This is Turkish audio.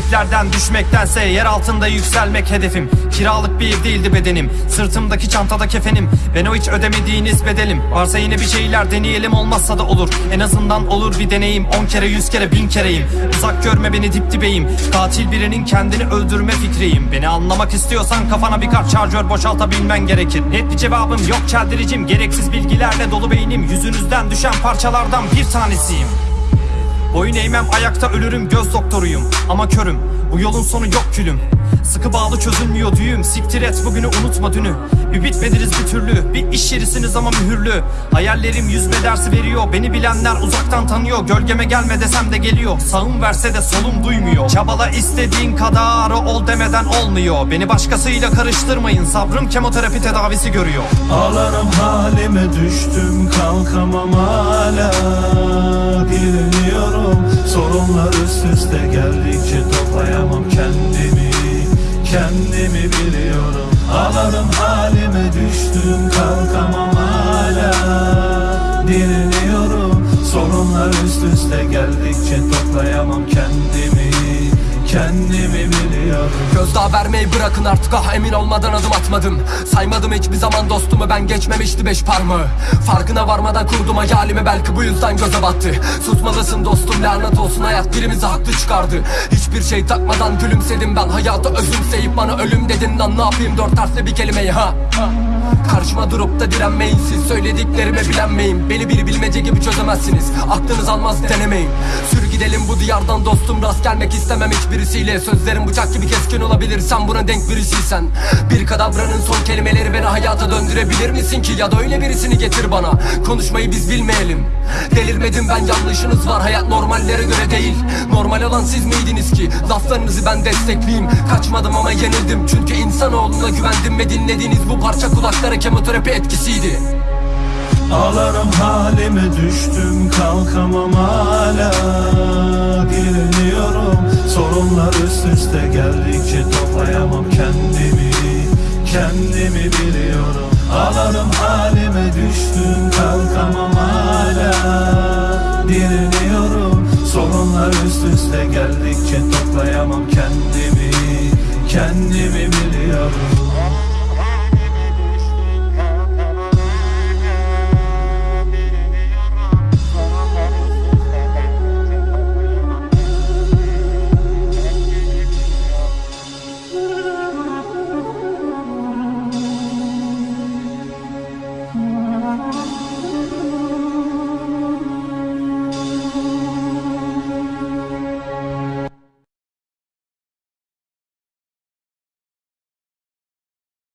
Göklerden düşmektense yer altında yükselmek hedefim. Kiralık bir ev değildi bedenim. Sırtımdaki çantada kefenim. Ben o hiç ödemediğiniz bedelim Varsa yine bir şeyler deneyelim olmazsa da olur. En azından olur bir deneyim. On kere yüz kere bin kereyim. Uzak görme beni dip dibeyim. Katil birinin kendini öldürme fikriyim. Beni anlamak istiyorsan kafana bir kart şarjör boşaltabilmen gerekir. Net bir cevabım yok çeldiricim. Gereksiz bilgilerle dolu beynim. Yüzünüzden düşen parçalardan bir tanesiyim Boyun eğmem ayakta ölürüm göz doktoruyum. Ama körüm bu yolun sonu yok külüm Sıkı bağlı çözülmüyor düğüm. Siktir et bugünü unutma dünü. Bir bitmediniz bir türlü. Bir iş yerisiniz ama mühürlü. Hayallerim yüzme dersi veriyor. Beni bilenler uzaktan tanıyor. Gölgeme gelme desem de geliyor. Sağım verse de solum duymuyor. Çabala istediğin kadar ol demeden olmuyor. Beni başkasıyla karıştırmayın. Sabrım kemoterapi tedavisi görüyor. Ağlarım halime düştüm kalkamam hala. Bilmiyorum sorunlar üst üste geldikçe toplayamam kendimi Kendimi biliyorum. Ağlarım halime düştüm kalkamam hala. Dinliyorum sorunlar üst üste geldikçe toplayamam kendimi. Kendimi biliyorum Gözdağı vermeyi bırakın artık ah emin olmadan adım atmadım. Saymadım hiçbir zaman dostumu ben geçmemişti beş parmağı. Farkına varmadan kurdum hayalimi belki bu yüzden göze battı. Susmalısın dostum lanet olsun hayat birimizi haklı çıkardı. Hiçbir şey takmadan gülümsedim ben hayata özümseyip bana ölüm dedin lan ne yapayım? Dört harfli bir kelimeyi ha. Karşıma durup da direnmeyin siz Söylediklerime bilenmeyin Beni bir bilmece gibi çözemezsiniz Aklınız almaz denemeyin. Sür gidelim bu diyardan dostum. Rast gelmek istemem hiçbirisiyle. Sözlerim bıçak gibi keskin olabilir. Sen buna denk birisiysen Bir kadavranın son kelimeleri beni hayata döndürebilir misin ki? Ya da öyle birisini getir bana. Konuşmayı biz bilmeyelim. Delirmedim ben yanlışınız var. Hayat normallere göre değil. Normal olan siz miydiniz ki? Laflarınızı ben destekleyeyim. Kaçmadım ama yenildim. Çünkü insanoğluna güvendim ve dinlediğiniz bu parça kulaklara kemoterapi etkisiydi. Ağlarım halime düştüm kalkamam hala Kendimi biliyorum. Ağlarım halime düştüm kalkamam hala. Dinliyorum sorunlar üst üste geldikçe toplayamam kendimi. Kendimi biliyorum